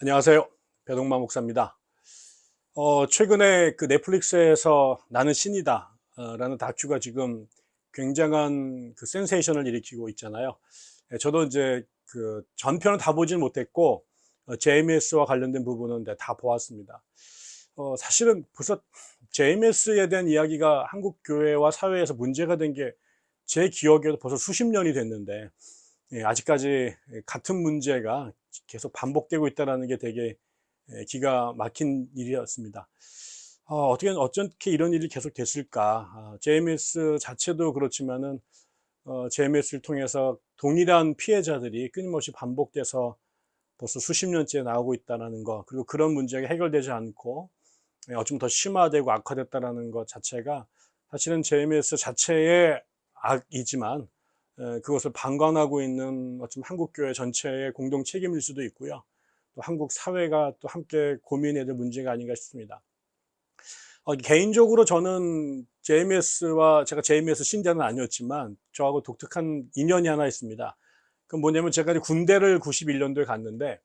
안녕하세요. 배동만 목사입니다. 어, 최근에 그 넷플릭스에서 나는 신이다 어, 라는 다큐가 지금 굉장한 그 센세이션을 일으키고 있잖아요. 예, 저도 이제 그 전편은 다 보진 못했고 어, JMS와 관련된 부분은 다 보았습니다. 어, 사실은 벌써 JMS에 대한 이야기가 한국 교회와 사회에서 문제가 된 게 제 기억에도 벌써 수십 년이 됐는데 예, 아직까지 같은 문제가 계속 반복되고 있다는 게 되게 예, 기가 막힌 일이었습니다. 어, 떻게 어떻게 이런 일이 계속 됐을까? 아, JMS 자체도 그렇지만은 어, JMS를 통해서 동일한 피해자들이 끊임없이 반복돼서 벌써 수십 년째 나오고 있다는 거, 그리고 그런 문제가 해결되지 않고 예, 어쩜 더 심화되고 악화됐다는 것 자체가 사실은 JMS 자체의 악이지만 그것을 방관하고 있는 어쩜 한국교회 전체의 공동 책임일 수도 있고요. 또 한국 사회가 또 함께 고민해야 될 문제가 아닌가 싶습니다. 어, 개인적으로 저는 JMS와 제가 JMS 신자는 아니었지만 저하고 독특한 인연이 하나 있습니다. 그 뭐냐면 제가 군대를 91년도에 갔는데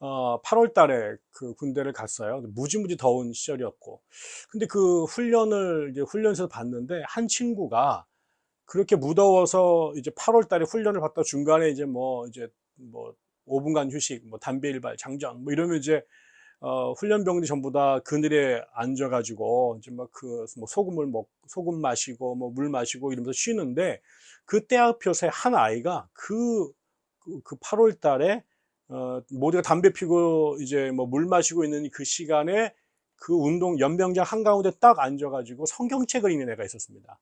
어, 8월 달에 그 군대를 갔어요. 무지무지 더운 시절이었고. 근데 그 훈련을 이제 훈련소에서 봤는데 한 친구가 그렇게 무더워서 이제 8월 달에 훈련을 받다 중간에 이제 뭐 이제 뭐 5분간 휴식, 뭐 담배 일발, 장전 뭐 이러면 이제 어, 훈련병들이 전부 다 그늘에 앉아가지고 이제 막그 뭐 소금을 먹 소금 마시고 뭐 물 마시고 이러면서 쉬는데 그때 앞에서 한 아이가 그, 그, 그 8월 달에 어, 모두가 담배 피고 이제 뭐 물 마시고 있는 그 시간에 그 운동 연병장 한가운데 딱 앉아가지고 성경책을 읽는 애가 있었습니다.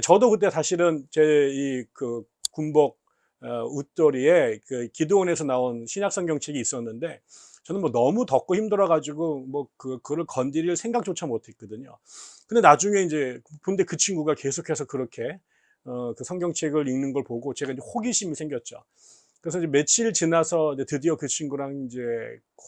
저도 그때 사실은 제 이 그 군복 어, 웃돌이에 그 기도원에서 나온 신약 성경책이 있었는데 저는 뭐 너무 덥고 힘들어 가지고 뭐 그, 그걸 건드릴 생각조차 못 했거든요. 근데 나중에 이제 근데 그 친구가 계속해서 그렇게 어, 그 성경책을 읽는 걸 보고 제가 이제 호기심이 생겼죠. 그래서 이제 며칠 지나서 이제 드디어 그 친구랑 이제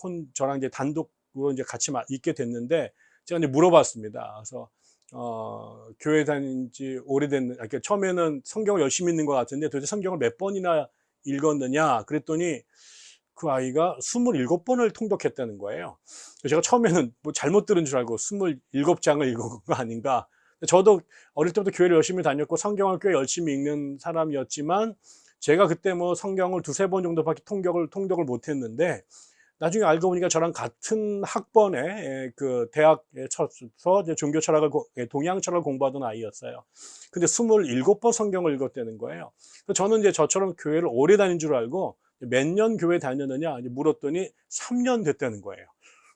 혼 저랑 이제 단독으로 이제 같이 읽게 됐는데 제가 이제 물어봤습니다. 그래서 어, 교회 다닌 지 오래된, 아, 그러니까 처음에는 성경을 열심히 읽는 것 같은데 도대체 성경을 몇 번이나 읽었느냐 그랬더니 그 아이가 27번을 통독했다는 거예요. 제가 처음에는 뭐 잘못 들은 줄 알고 27장을 읽은 거 아닌가. 저도 어릴 때부터 교회를 열심히 다녔고 성경을 꽤 열심히 읽는 사람이었지만 제가 그때 뭐 성경을 두세 번 정도밖에 통독을, 통독을 못 했는데 나중에 알고 보니까 저랑 같은 학번에 예, 그 대학에 쳐서 종교 철학을 예, 동양 철학을 공부하던 아이였어요. 근데 27번 성경을 읽었다는 거예요. 저는 이제 저처럼 교회를 오래 다닌 줄 알고 몇 년 교회 다녔느냐 물었더니 3년 됐다는 거예요.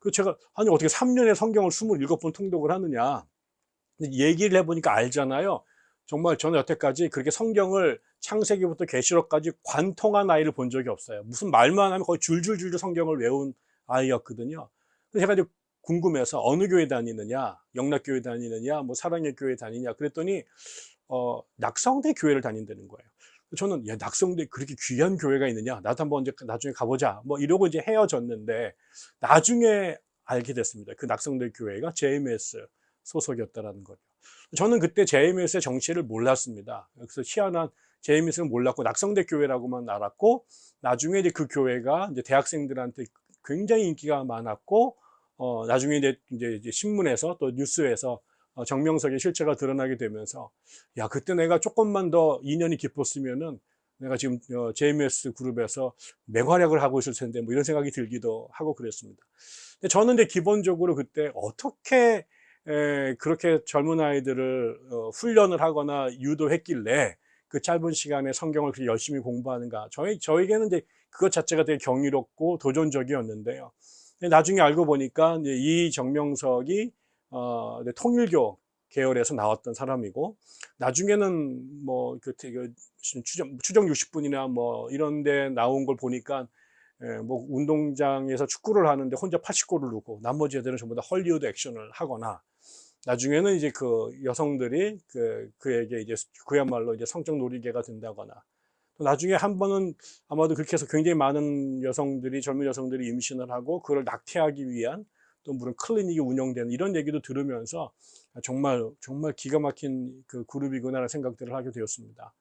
그 제가 아니 어떻게 3년에 성경을 27번 통독을 하느냐 얘기를 해보니까 알잖아요. 정말 저는 여태까지 그렇게 성경을 창세기부터 계시록까지 관통한 아이를 본 적이 없어요. 무슨 말만 하면 거의 줄줄줄줄 성경을 외운 아이였거든요. 그래서 제가 이제 궁금해서 어느 교회 다니느냐, 영락교회 다니느냐, 뭐 사랑의 교회 다니냐 그랬더니 어, 낙성대 교회를 다닌다는 거예요. 저는 야, 낙성대 그렇게 귀한 교회가 있느냐, 나도 한번 이제 나중에 가보자. 뭐 이러고 이제 헤어졌는데 나중에 알게 됐습니다. 그 낙성대 교회가 JMS 소속이었다라는 거죠. 저는 그때 JMS의 정치를 몰랐습니다. 그래서 희한한 JMS는 몰랐고 낙성대 교회라고만 알았고 나중에 이제 그 교회가 이제 대학생들한테 굉장히 인기가 많았고 어 나중에 이제, 이제 신문에서 또 뉴스에서 어, 정명석의 실체가 드러나게 되면서 야 그때 내가 조금만 더 인연이 깊었으면은 내가 지금 어, JMS 그룹에서 맹활약을 하고 있을 텐데 뭐 이런 생각이 들기도 하고 그랬습니다. 근데 저는 이제 기본적으로 그때 어떻게 에, 그렇게 젊은 아이들을 어, 훈련을 하거나 유도했길래 그 짧은 시간에 성경을 그렇게 열심히 공부하는가. 저희, 저에게는 이제 그것 자체가 되게 경이롭고 도전적이었는데요. 나중에 알고 보니까 이 정명석이 어, 통일교 계열에서 나왔던 사람이고 나중에는 뭐그 그 추정, 추정 60분이나 뭐 이런 데 나온 걸 보니까 예, 뭐 운동장에서 축구를 하는데 혼자 80골을 넣고 나머지 애들은 전부 다 헐리우드 액션을 하거나 나중에는 이제 그 여성들이 그, 그에게 이제 그야말로 이제 성적 놀이개가 된다거나 또 나중에 한 번은 아마도 그렇게 해서 굉장히 많은 여성들이 젊은 여성들이 임신을 하고 그걸 낙태하기 위한 또 무슨 클리닉이 운영되는 이런 얘기도 들으면서 정말 정말 기가 막힌 그 그룹이구나라는 생각들을 하게 되었습니다.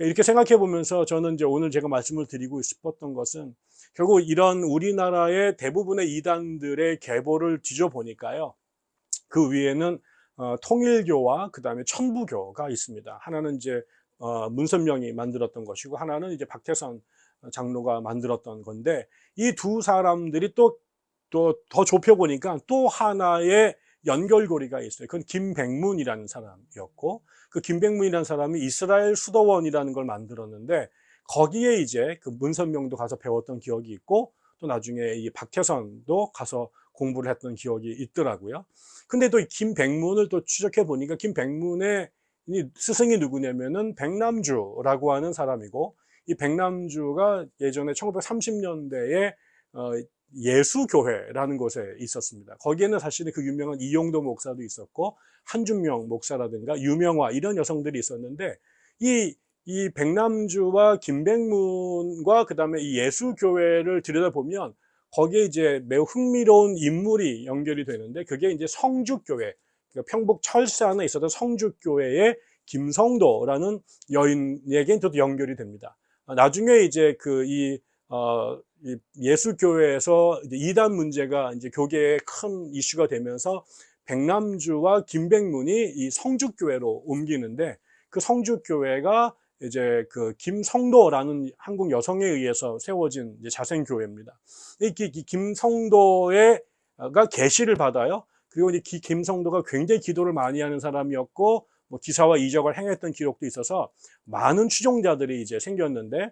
이렇게 생각해 보면서 저는 이제 오늘 제가 말씀을 드리고 싶었던 것은 결국 이런 우리나라의 대부분의 이단들의 계보를 뒤져보니까요. 그 위에는 어, 통일교와 그 다음에 천부교가 있습니다. 하나는 이제 어, 문선명이 만들었던 것이고 하나는 이제 박태선 장로가 만들었던 건데 이 두 사람들이 또 또 더 좁혀 보니까 또 하나의 연결고리가 있어요. 그건 김백문이라는 사람이었고 그 김백문이라는 사람이 이스라엘 수도원이라는 걸 만들었는데 거기에 이제 그 문선명도 가서 배웠던 기억이 있고 또 나중에 이 박태선도 가서 공부를 했던 기억이 있더라고요. 근데 또 김백문을 또 추적해 보니까 김백문의 스승이 누구냐면은 백남주라고 하는 사람이고 이 백남주가 예전에 1930년대에 어, 예수교회라는 곳에 있었습니다. 거기에는 사실은 그 유명한 이용도 목사도 있었고 한준명 목사라든가 유명화 이런 여성들이 있었는데 이, 이 백남주와 김백문과 그 다음에 이 예수교회를 들여다보면 거기에 이제 매우 흥미로운 인물이 연결이 되는데 그게 이제 성주교회 그러니까 평북 철산에 있었던 성주교회의 김성도라는 여인에게 또 연결이 됩니다. 나중에 이제 그이 어, 예수교회에서 이단 문제가 이제 교계에 큰 이슈가 되면서 백남주와 김백문이 이 성주교회로 옮기는데 그 성주교회가 이제 그 김성도라는 한국 여성에 의해서 세워진 자생교회입니다. 이, 이 김성도가 계시를 받아요. 그리고 이제 김성도가 굉장히 기도를 많이 하는 사람이었고 뭐 기사와 이적을 행했던 기록도 있어서 많은 추종자들이 이제 생겼는데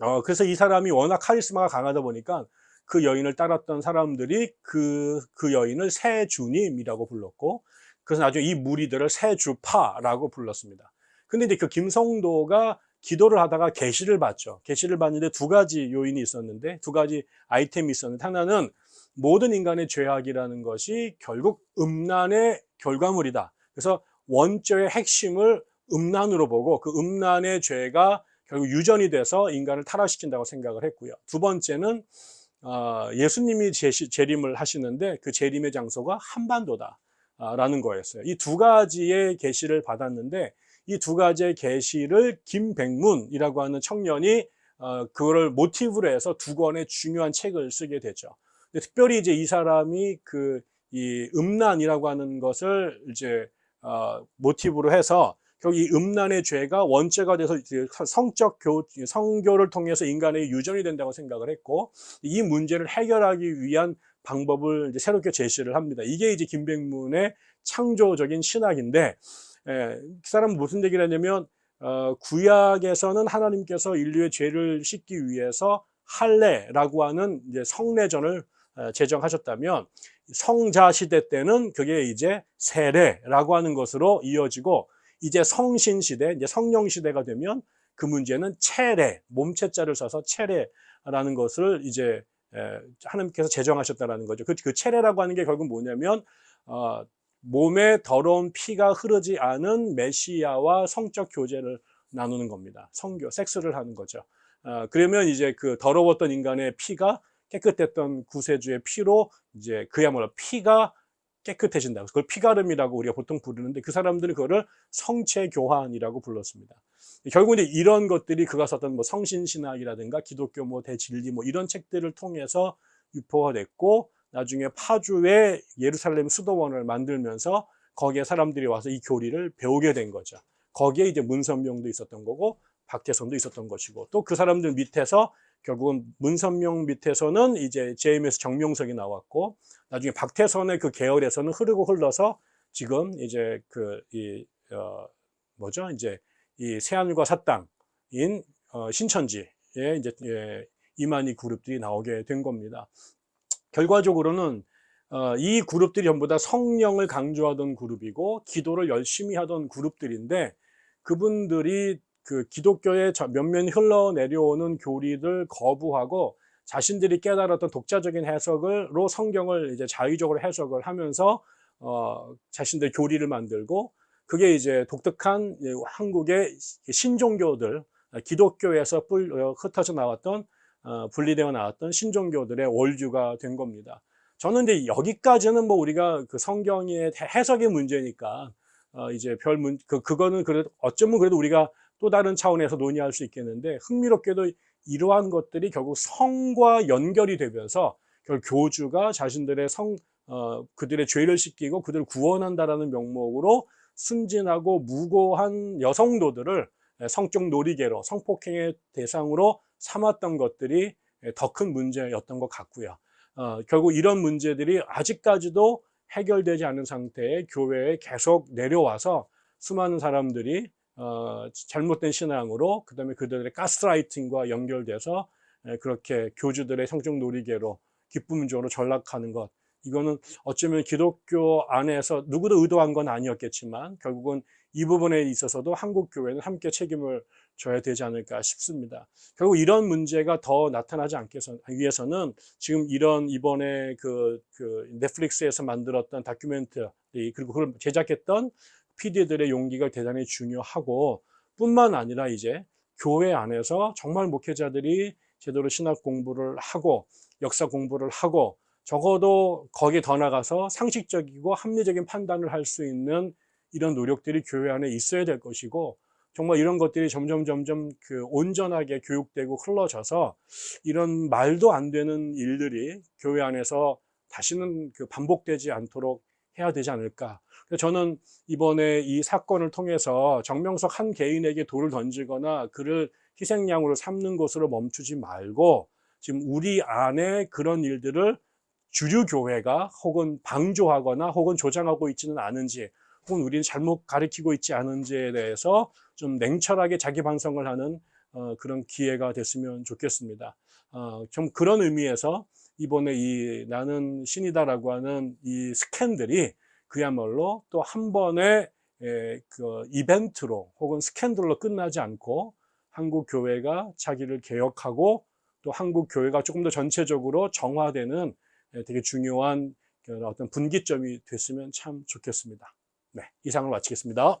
어, 그래서 이 사람이 워낙 카리스마가 강하다 보니까 그 여인을 따랐던 사람들이 그, 그 여인을 세주님이라고 불렀고, 그래서 나중에 이 무리들을 세주파라고 불렀습니다. 근데 이제 그 김성도가 기도를 하다가 계시를 받죠. 계시를 받는데 두 가지 요인이 있었는데, 두 가지 아이템이 있었는데, 하나는 모든 인간의 죄악이라는 것이 결국 음란의 결과물이다. 그래서 원죄의 핵심을 음란으로 보고 그 음란의 죄가 결국 유전이 돼서 인간을 타락시킨다고 생각을 했고요. 두 번째는 어, 예수님이 재림을 하시는데 그 재림의 장소가 한반도다 라는 거였어요. 이 두 가지의 계시를 받았는데 이 두 가지의 계시를 김백문이라고 하는 청년이 어, 그거를 모티브로 해서 두 권의 중요한 책을 쓰게 되죠. 특별히 이제 이 사람이 그 이 음란이라고 하는 것을 이제 어, 모티브로 해서 결국 이 음란의 죄가 원죄가 돼서 성적 교, 성교를 통해서 인간의 유전이 된다고 생각을 했고 이 문제를 해결하기 위한 방법을 새롭게 제시를 합니다. 이게 이제 김백문의 창조적인 신학인데 에, 그 사람은 무슨 얘기를 하냐면 어, 구약에서는 하나님께서 인류의 죄를 씻기 위해서 할례라고 하는 이제 성례전을 어, 제정하셨다면 성자 시대 때는 그게 이제 세례라고 하는 것으로 이어지고 이제 성신 시대, 이제 성령 시대가 되면 그 문제는 체례, 몸체자를 써서 체례라는 것을 이제 하나님께서 제정하셨다라는 거죠. 그, 그 체례라고 하는 게 결국 뭐냐면 어, 몸에 더러운 피가 흐르지 않은 메시아와 성적 교제를 나누는 겁니다. 성교, 섹스를 하는 거죠. 어, 그러면 이제 그 더러웠던 인간의 피가 깨끗했던 구세주의 피로 이제 그야말로 피가 깨끗해진다. 그걸 피가름이라고 우리가 보통 부르는데 그 사람들은 그거를 성체교환이라고 불렀습니다. 결국 이제 이런 것들이 그가 썼던 뭐 성신신학이라든가 기독교 뭐 대진리 뭐 이런 책들을 통해서 유포가 됐고 나중에 파주에 예루살렘 수도원을 만들면서 거기에 사람들이 와서 이 교리를 배우게 된 거죠. 거기에 이제 문선명도 있었던 거고 박태선도 있었던 것이고 또 그 사람들 밑에서 결국은 문선명 밑에서는 이제 JMS 정명석이 나왔고 나중에 박태선의 그 계열에서는 흐르고 흘러서 지금 이제 그 이 어 뭐죠 이제 이 새하늘과 사땅인 어 신천지에 이제 예, 이만희 그룹들이 나오게 된 겁니다. 결과적으로는 어, 이 그룹들이 전부 다 성령을 강조하던 그룹이고 기도를 열심히 하던 그룹들인데 그분들이 그 기독교의 몇몇 흘러내려오는 교리를 거부하고 자신들이 깨달았던 독자적인 해석으로 성경을 이제 자의적으로 해석을 하면서 어, 자신들 교리를 만들고 그게 이제 독특한 한국의 신종교들 기독교에서 뿔, 어, 흩어져 나왔던 어, 분리되어 나왔던 신종교들의 월주가 된 겁니다. 저는 이제 여기까지는 뭐 우리가 그 성경의 해석의 문제니까 어, 이제 별 문, 그, 그거는 그래도 어쩌면 그래도 우리가 또 다른 차원에서 논의할 수 있겠는데 흥미롭게도 이러한 것들이 결국 성과 연결이 되면서 결국 교주가 자신들의 성 어, 그들의 죄를 씻기고 그들을 구원한다라는 명목으로 순진하고 무고한 여성도들을 성적 놀이개로 성폭행의 대상으로 삼았던 것들이 더 큰 문제였던 것 같고요. 어, 결국 이런 문제들이 아직까지도 해결되지 않은 상태에 교회에 계속 내려와서 수많은 사람들이 어, 잘못된 신앙으로 그 다음에 그들의 가스라이팅과 연결돼서 에, 그렇게 교주들의 성적 놀이개로 기쁨적으로 전락하는 것 이거는 어쩌면 기독교 안에서 누구도 의도한 건 아니었겠지만 결국은 이 부분에 있어서도 한국 교회는 함께 책임을 져야 되지 않을까 싶습니다. 결국 이런 문제가 더 나타나지 않기 위해서는 지금 이런 이번에 그, 그 넷플릭스에서 만들었던 다큐멘터리 그리고 그걸 제작했던 PD들의 용기가 대단히 중요하고 뿐만 아니라 이제 교회 안에서 정말 목회자들이 제대로 신학 공부를 하고 역사 공부를 하고 적어도 거기에 더 나가서 상식적이고 합리적인 판단을 할 수 있는 이런 노력들이 교회 안에 있어야 될 것이고 정말 이런 것들이 점점 점점 그 온전하게 교육되고 흘러져서 이런 말도 안 되는 일들이 교회 안에서 다시는 그 반복되지 않도록 해야 되지 않을까. 저는 이번에 이 사건을 통해서 정명석 한 개인에게 돌을 던지거나 그를 희생양으로 삼는 것으로 멈추지 말고 지금 우리 안에 그런 일들을 주류 교회가 혹은 방조하거나 혹은 조장하고 있지는 않은지 혹은 우리는 잘못 가르치고 있지 않은지에 대해서 좀 냉철하게 자기 반성을 하는 어, 그런 기회가 됐으면 좋겠습니다. 어, 좀 그런 의미에서 이번에 이 나는 신이다라고 하는 이 스캔들이 그야말로 또 한 번의 에, 그 이벤트로 혹은 스캔들로 끝나지 않고 한국 교회가 자기를 개혁하고 또 한국 교회가 조금 더 전체적으로 정화되는 되게 중요한 어떤 분기점이 됐으면 참 좋겠습니다. 네, 이상을 마치겠습니다.